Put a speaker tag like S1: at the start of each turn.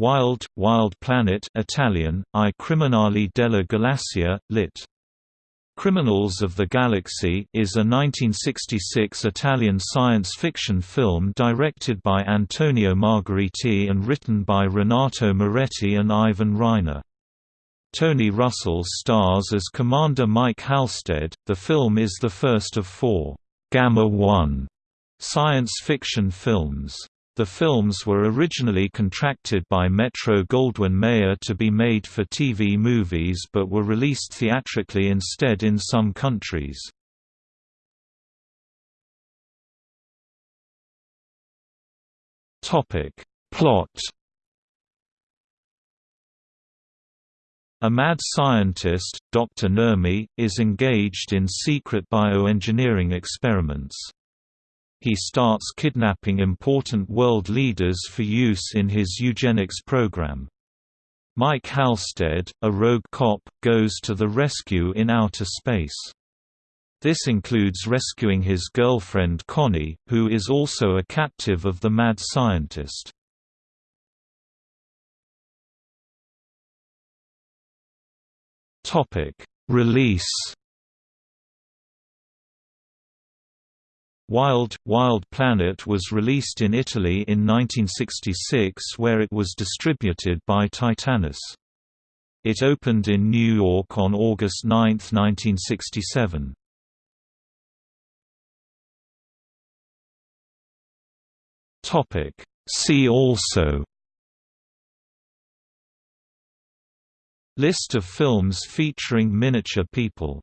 S1: Wild, Wild Planet Italian, I Criminali della Galassia, lit. Criminals of the Galaxy is a 1966 Italian science fiction film directed by Antonio Margheriti and written by Renato Moretti and Ivan Reiner. Tony Russell stars as Commander Mike Halstead. The film is the first of four Gamma 1 science fiction films. The films were originally contracted by Metro-Goldwyn-Mayer to be made for TV movies but were released theatrically instead in some countries. Plot A mad scientist, Dr. Nurmi, is engaged in secret bioengineering experiments. He starts kidnapping important world leaders for use in his eugenics program. Mike Halstead, a rogue cop, goes to the rescue in outer space. This includes rescuing his girlfriend Connie, who is also a captive of the mad scientist. Release Wild, Wild Planet was released in Italy in 1966 where it was distributed by Titanus. It opened in New York on August 9, 1967. See also List of films featuring miniature people